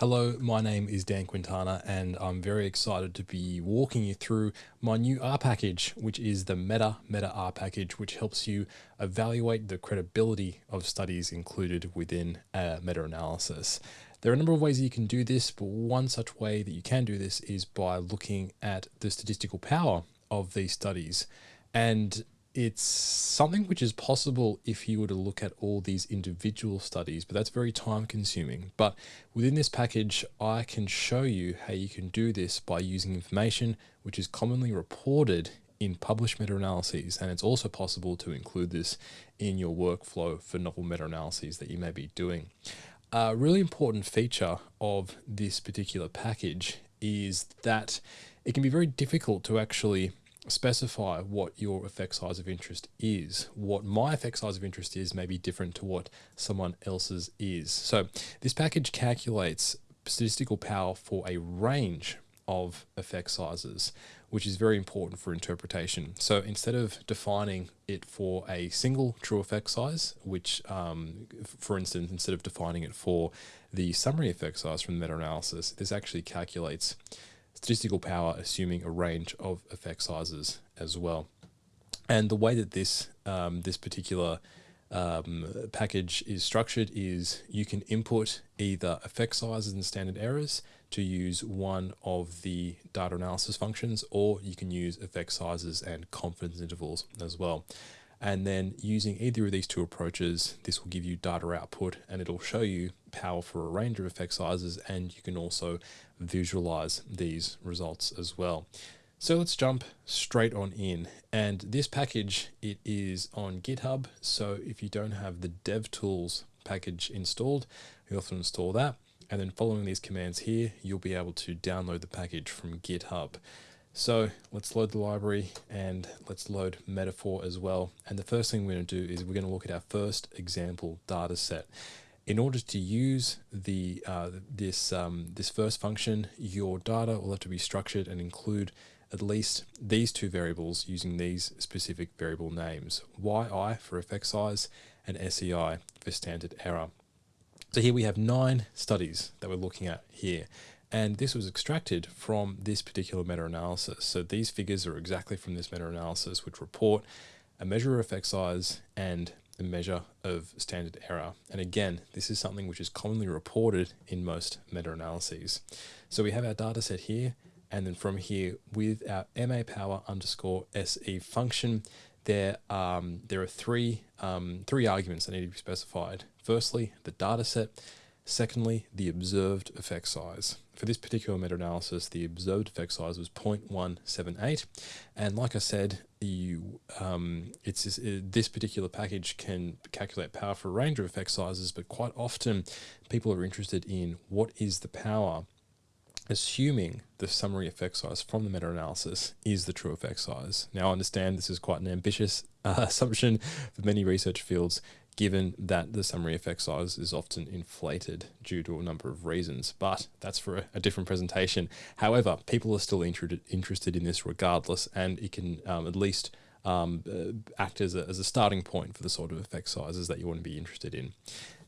Hello, my name is Dan Quintana, and I'm very excited to be walking you through my new R package, which is the Meta Meta R package, which helps you evaluate the credibility of studies included within uh, a meta analysis. There are a number of ways you can do this, but one such way that you can do this is by looking at the statistical power of these studies. And it's something which is possible if you were to look at all these individual studies, but that's very time consuming. But within this package, I can show you how you can do this by using information which is commonly reported in published meta-analyses. And it's also possible to include this in your workflow for novel meta-analyses that you may be doing. A really important feature of this particular package is that it can be very difficult to actually specify what your effect size of interest is. What my effect size of interest is may be different to what someone else's is. So this package calculates statistical power for a range of effect sizes, which is very important for interpretation. So instead of defining it for a single true effect size, which, um, for instance, instead of defining it for the summary effect size from the meta-analysis, this actually calculates statistical power assuming a range of effect sizes as well. And the way that this um, this particular um, package is structured is you can input either effect sizes and standard errors to use one of the data analysis functions, or you can use effect sizes and confidence intervals as well. And then using either of these two approaches, this will give you data output and it'll show you power for a range of effect sizes and you can also visualize these results as well. So let's jump straight on in. And this package, it is on GitHub. So if you don't have the DevTools package installed, you often install that. And then following these commands here, you'll be able to download the package from GitHub. So let's load the library and let's load metafor as well. And the first thing we're going to do is we're going to look at our first example data set. In order to use the uh, this um, this first function, your data will have to be structured and include at least these two variables using these specific variable names, yi for effect size and SEI for standard error. So here we have nine studies that we're looking at here. And this was extracted from this particular meta-analysis. So these figures are exactly from this meta-analysis, which report a measure of effect size and a measure of standard error. And again, this is something which is commonly reported in most meta-analyses. So we have our data set here, and then from here with our MA power underscore SE function, there, um, there are three, um, three arguments that need to be specified. Firstly, the data set. Secondly, the observed effect size. For this particular meta-analysis, the observed effect size was 0.178. And like I said, you, um, it's this, uh, this particular package can calculate power for a range of effect sizes, but quite often people are interested in what is the power assuming the summary effect size from the meta-analysis is the true effect size. Now I understand this is quite an ambitious uh, assumption for many research fields given that the summary effect size is often inflated due to a number of reasons, but that's for a, a different presentation. However, people are still inter interested in this regardless, and it can um, at least um, uh, act as a, as a starting point for the sort of effect sizes that you want to be interested in.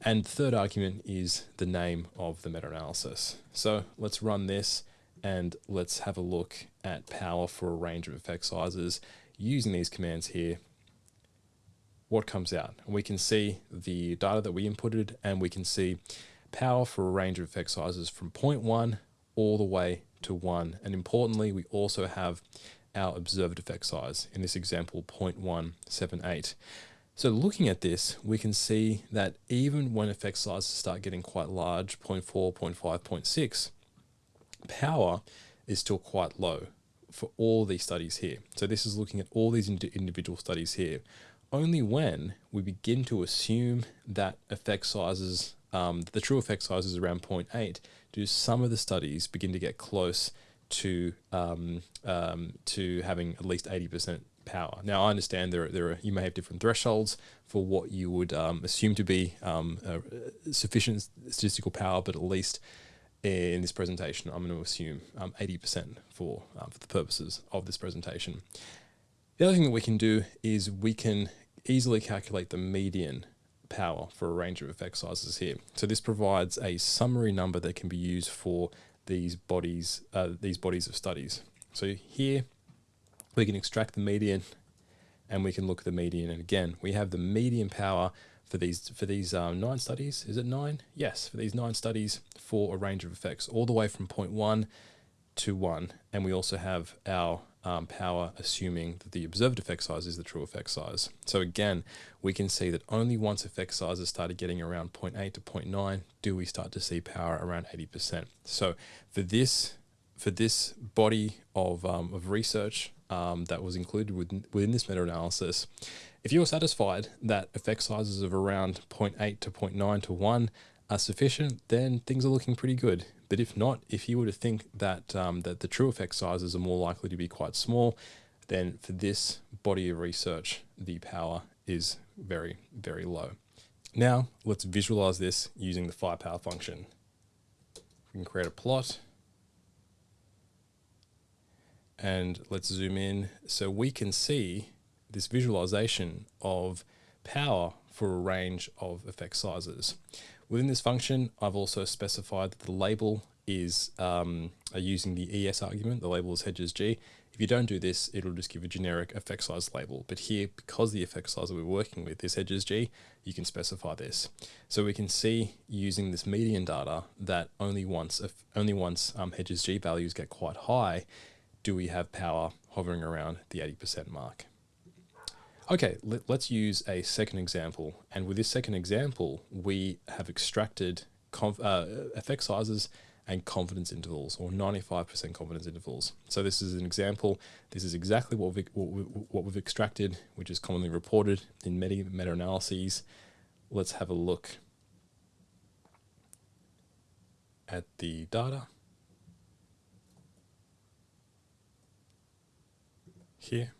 And third argument is the name of the meta-analysis. So let's run this and let's have a look at power for a range of effect sizes using these commands here what comes out. And we can see the data that we inputted and we can see power for a range of effect sizes from 0.1 all the way to 1. And importantly, we also have our observed effect size, in this example 0.178. So looking at this, we can see that even when effect sizes start getting quite large, 0.4, 0.5, 0.6, power is still quite low for all these studies here. So this is looking at all these individual studies here only when we begin to assume that effect sizes, um, the true effect size is around 0.8, do some of the studies begin to get close to um, um, to having at least 80% power. Now, I understand there are, there are, you may have different thresholds for what you would um, assume to be um, sufficient statistical power, but at least in this presentation, I'm going to assume 80% um, for, uh, for the purposes of this presentation. The other thing that we can do is we can easily calculate the median power for a range of effect sizes here. So this provides a summary number that can be used for these bodies, uh, these bodies of studies. So here we can extract the median and we can look at the median. And again, we have the median power for these for these um, nine studies. Is it nine? Yes, for these nine studies for a range of effects, all the way from 0.1 to 1. And we also have our um, power assuming that the observed effect size is the true effect size. So again, we can see that only once effect sizes started getting around 0.8 to 0.9 do we start to see power around 80%. So for this for this body of, um, of research um, that was included within, within this meta-analysis, if you are satisfied that effect sizes of around 0.8 to 0.9 to 1 are sufficient, then things are looking pretty good. But if not, if you were to think that, um, that the true effect sizes are more likely to be quite small, then for this body of research, the power is very, very low. Now, let's visualize this using the firepower function. We can create a plot and let's zoom in so we can see this visualization of power for a range of effect sizes. Within this function, I've also specified that the label is um, using the ES argument, the label is hedges G. If you don't do this, it'll just give a generic effect size label. But here, because the effect size that we're working with is hedges G, you can specify this. So we can see using this median data that only once, if only once um, hedges G values get quite high, do we have power hovering around the 80% mark. Okay, let, us use a second example. And with this second example, we have extracted uh, effect sizes and confidence intervals or 95% confidence intervals. So this is an example. This is exactly what, we, what, we, what we've extracted, which is commonly reported in many meta-analyses. Let's have a look at the data. Here.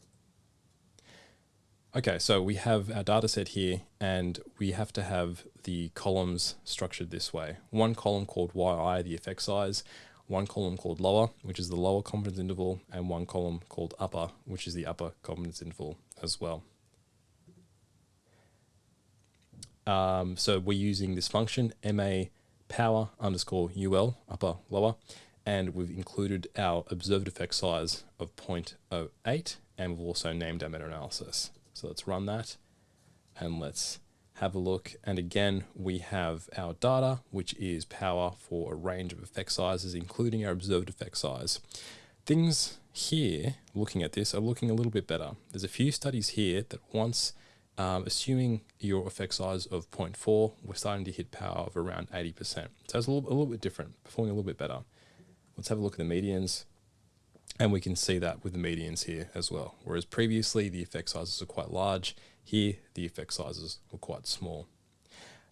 Okay, so we have our data set here and we have to have the columns structured this way. One column called yi, the effect size, one column called lower, which is the lower confidence interval, and one column called upper, which is the upper confidence interval as well. Um, so we're using this function, ma power underscore ul, upper, lower, and we've included our observed effect size of 0.08, and we've also named our meta-analysis. So let's run that and let's have a look. And again, we have our data, which is power for a range of effect sizes, including our observed effect size. Things here, looking at this, are looking a little bit better. There's a few studies here that once, um, assuming your effect size of 0.4, we're starting to hit power of around 80%. So it's a little, a little bit different, performing a little bit better. Let's have a look at the medians. And we can see that with the medians here as well. Whereas previously the effect sizes are quite large, here the effect sizes were quite small.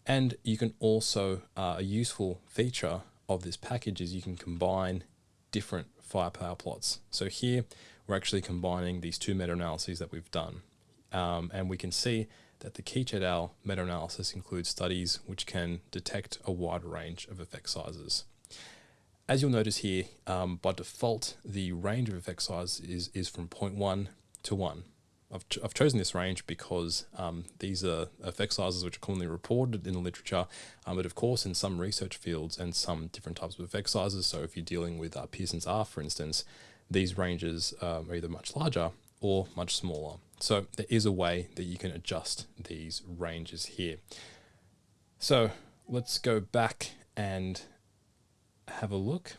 And you can also, uh, a useful feature of this package is you can combine different firepower plots. So here we're actually combining these two meta-analyses that we've done. Um, and we can see that the Keech et al. meta-analysis includes studies which can detect a wide range of effect sizes. As you'll notice here, um, by default, the range of effect size is, is from 0.1 to 1. I've, ch I've chosen this range because um, these are effect sizes which are commonly reported in the literature, um, but of course in some research fields and some different types of effect sizes, so if you're dealing with uh, Pearson's R, for instance, these ranges um, are either much larger or much smaller. So there is a way that you can adjust these ranges here. So let's go back and have a look.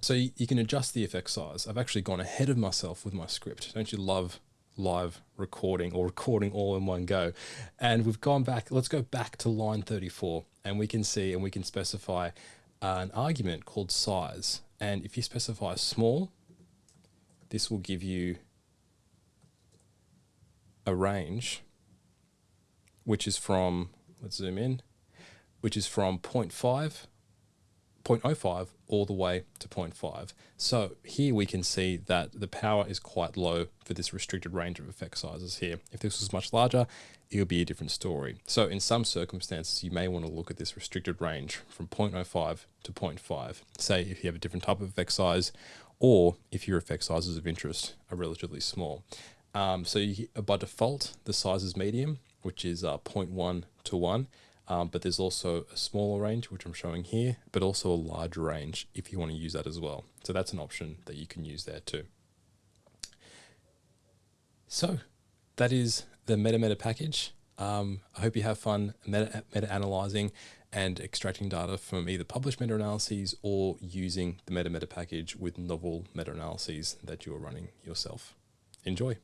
So you, you, can adjust the effect size. I've actually gone ahead of myself with my script. Don't you love live recording or recording all in one go? And we've gone back, let's go back to line 34 and we can see and we can specify an argument called size. And if you specify small, this will give you a range, which is from, let's zoom in, which is from 0.5 0.05 all the way to 0.5. So here we can see that the power is quite low for this restricted range of effect sizes here. If this was much larger, it would be a different story. So in some circumstances, you may want to look at this restricted range from 0.05 to 0.5. Say if you have a different type of effect size, or if your effect sizes of interest are relatively small. Um, so you, by default, the size is medium, which is uh, 0.1 to 1. Um, but there's also a smaller range, which I'm showing here, but also a larger range if you want to use that as well. So that's an option that you can use there too. So that is the MetaMeta package. Um, I hope you have fun meta, meta analyzing and extracting data from either published meta analyses or using the MetaMeta package with novel meta analyses that you are running yourself. Enjoy.